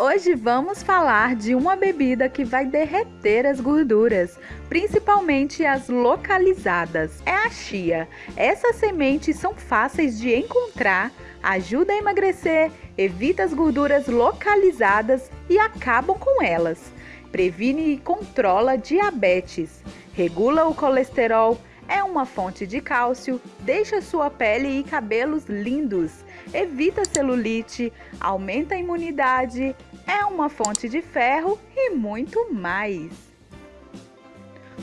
Hoje vamos falar de uma bebida que vai derreter as gorduras, principalmente as localizadas. É a chia. Essas sementes são fáceis de encontrar, ajuda a emagrecer, evita as gorduras localizadas e acabam com elas. Previne e controla diabetes, regula o colesterol, é uma fonte de cálcio, deixa sua pele e cabelos lindos, evita celulite, aumenta a imunidade, é uma fonte de ferro e muito mais.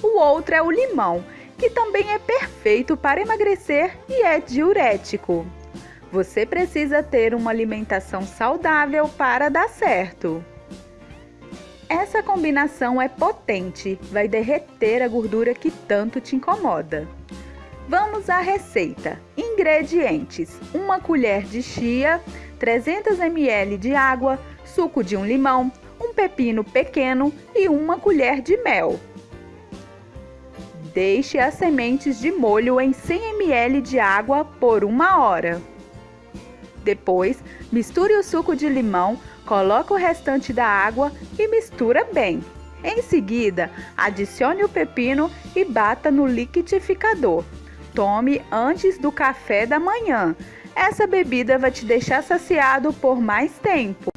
O outro é o limão, que também é perfeito para emagrecer e é diurético. Você precisa ter uma alimentação saudável para dar certo. Essa combinação é potente, vai derreter a gordura que tanto te incomoda. Vamos à receita. Ingredientes: uma colher de chia, 300 ml de água, suco de um limão, um pepino pequeno e uma colher de mel. Deixe as sementes de molho em 100 ml de água por uma hora. Depois, misture o suco de limão, coloque o restante da água e mistura bem. Em seguida, adicione o pepino e bata no liquidificador. Tome antes do café da manhã. Essa bebida vai te deixar saciado por mais tempo.